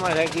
mas é que